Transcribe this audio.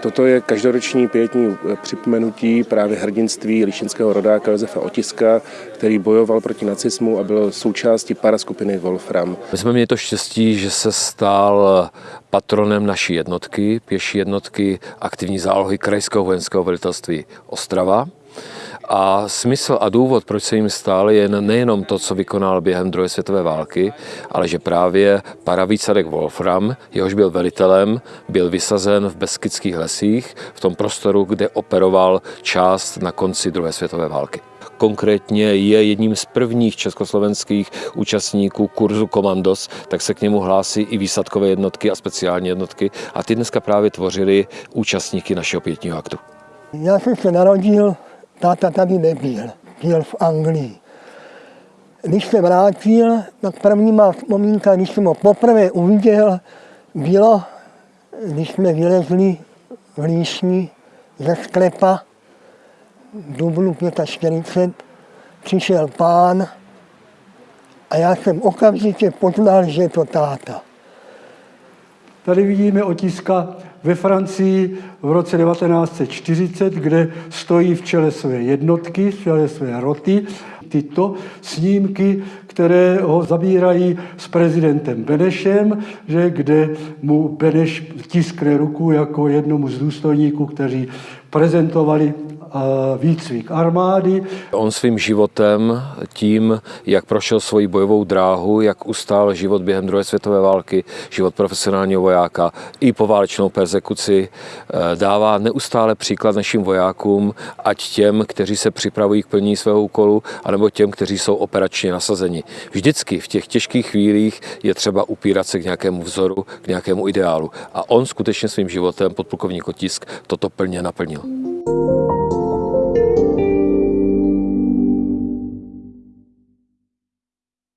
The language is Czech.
Toto je každoroční pětní připomenutí právě hrdinství lišinského rodáka Josefa Otiska, který bojoval proti nacismu a byl součástí paraskupiny Wolfram. My jsme měli to štěstí, že se stal patronem naší jednotky, pěší jednotky aktivní zálohy Krajského vojenského velitelství Ostrava. A smysl a důvod, proč se jim stál, je nejenom to, co vykonal během druhé světové války, ale že právě paravýsadek Wolfram, jehož byl velitelem, byl vysazen v Beskidských lesích, v tom prostoru, kde operoval část na konci druhé světové války konkrétně je jedním z prvních československých účastníků kurzu Komandos, tak se k němu hlásí i výsadkové jednotky a speciální jednotky a ty dneska právě tvořili účastníky našeho pětního aktu. Já jsem se narodil táta tady nebyl, byl v Anglii. Když se vrátil, tak první má vzpomínka, když jsem ho poprvé uviděl, bylo, když jsme vylezli v Líšni ze sklepa v dubnu 45, přišel pán a já jsem okamžitě poznal, že je to táta. Tady vidíme otiska ve Francii v roce 1940, kde stojí v čele své jednotky, v čele své roty, tyto snímky, které ho zabírají s prezidentem Benešem, že kde mu Beneš tiskne ruku jako jednomu z důstojníků, kteří prezentovali výcvik armády. On svým životem, tím, jak prošel svoji bojovou dráhu, jak ustál život během druhé světové války, život profesionálního vojáka i po válečnou persekuci, eh, dává neustále příklad našim vojákům, ať těm, kteří se připravují k plnění svého úkolu, anebo těm, kteří jsou operačně nasazeni. Vždycky v těch těžkých chvílích je třeba upírat se k nějakému vzoru, k nějakému ideálu. A on skutečně svým životem, podplukovník Otisk, toto plně naplnil.